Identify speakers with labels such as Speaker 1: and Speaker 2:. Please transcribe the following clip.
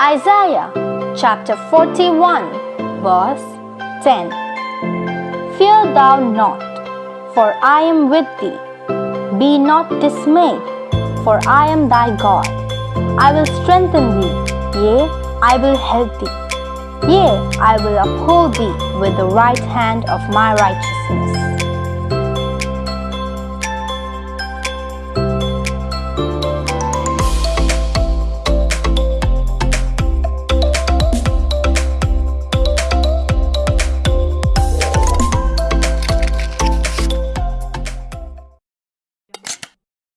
Speaker 1: Isaiah chapter 41 verse 10 Fear thou not, for I am with thee. Be not dismayed, for I am thy God. I will strengthen thee, yea, I will help thee. Yea, I will uphold thee with the right hand of my righteousness.